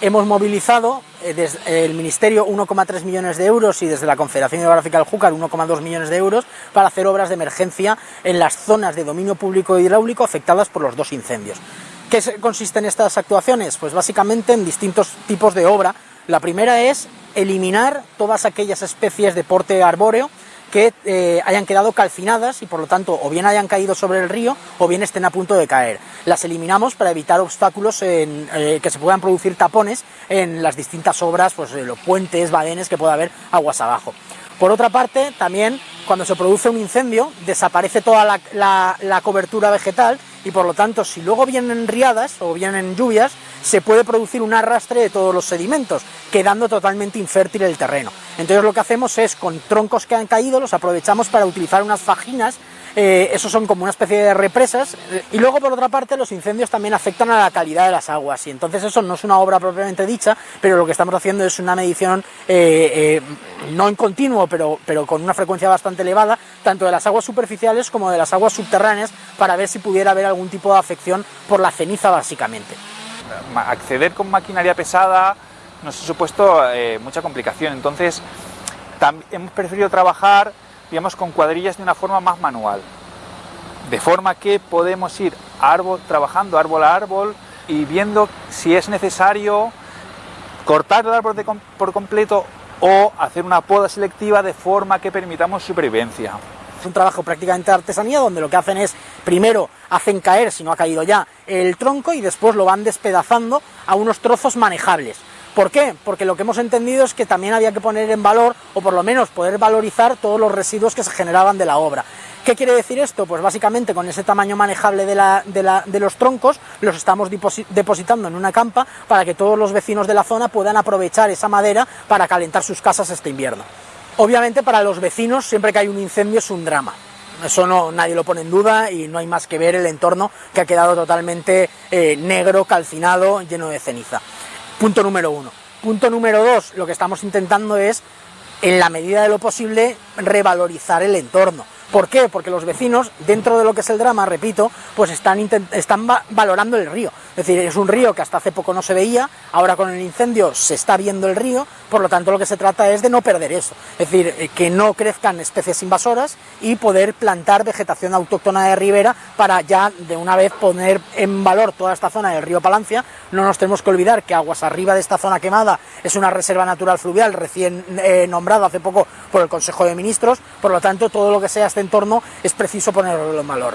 Hemos movilizado eh, desde el Ministerio 1,3 millones de euros y desde la Confederación Hidrográfica del Júcar 1,2 millones de euros para hacer obras de emergencia en las zonas de dominio público hidráulico afectadas por los dos incendios. ¿Qué consisten estas actuaciones? Pues básicamente en distintos tipos de obra. La primera es eliminar todas aquellas especies de porte arbóreo que eh, hayan quedado calcinadas y por lo tanto o bien hayan caído sobre el río o bien estén a punto de caer. Las eliminamos para evitar obstáculos en, eh, que se puedan producir tapones en las distintas obras, pues eh, los puentes, badenes que pueda haber aguas abajo. Por otra parte, también cuando se produce un incendio desaparece toda la, la cobertura vegetal y por lo tanto si luego vienen riadas o vienen lluvias se puede producir un arrastre de todos los sedimentos, quedando totalmente infértil el terreno. Entonces lo que hacemos es, con troncos que han caído, los aprovechamos para utilizar unas fajinas eh, esos son como una especie de represas, y luego por otra parte los incendios también afectan a la calidad de las aguas, y entonces eso no es una obra propiamente dicha, pero lo que estamos haciendo es una medición, eh, eh, no en continuo, pero, pero con una frecuencia bastante elevada, tanto de las aguas superficiales como de las aguas subterráneas, para ver si pudiera haber algún tipo de afección por la ceniza básicamente. Acceder con maquinaria pesada nos ha supuesto mucha complicación, entonces hemos preferido trabajar digamos, con cuadrillas de una forma más manual. De forma que podemos ir árbol, trabajando árbol a árbol y viendo si es necesario cortar el árbol por completo o hacer una poda selectiva de forma que permitamos supervivencia. Es un trabajo prácticamente de artesanía donde lo que hacen es, primero hacen caer, si no ha caído ya, el tronco y después lo van despedazando a unos trozos manejables. ¿Por qué? Porque lo que hemos entendido es que también había que poner en valor, o por lo menos poder valorizar todos los residuos que se generaban de la obra. ¿Qué quiere decir esto? Pues básicamente con ese tamaño manejable de, los troncos los estamos depositando en una campa para que todos los vecinos de la zona puedan aprovechar esa madera para calentar sus casas este invierno. Obviamente para los vecinos siempre que hay un incendio es un drama. Eso no, nadie lo pone en duda y no hay más que ver el entorno que ha quedado totalmente eh, negro, calcinado, lleno de ceniza. Punto número uno. Punto número dos, lo que estamos intentando es, en la medida de lo posible, revalorizar el entorno. ¿Por qué? Porque los vecinos, dentro de lo que es el drama, repito, pues están, están valorando el río. Es decir, es un río que hasta hace poco no se veía, ahora con el incendio se está viendo el río, por lo tanto lo que se trata es de no perder eso. Es decir, eh, que no crezcan especies invasoras y poder plantar vegetación autóctona de ribera para ya de una vez poner en valor toda esta zona del río Palancia. No nos tenemos que olvidar que aguas arriba de esta zona quemada es una reserva natural fluvial recién eh, nombrada hace poco por el Consejo de Ministros, por lo tanto todo lo que sea este entorno es preciso ponerlo en valor.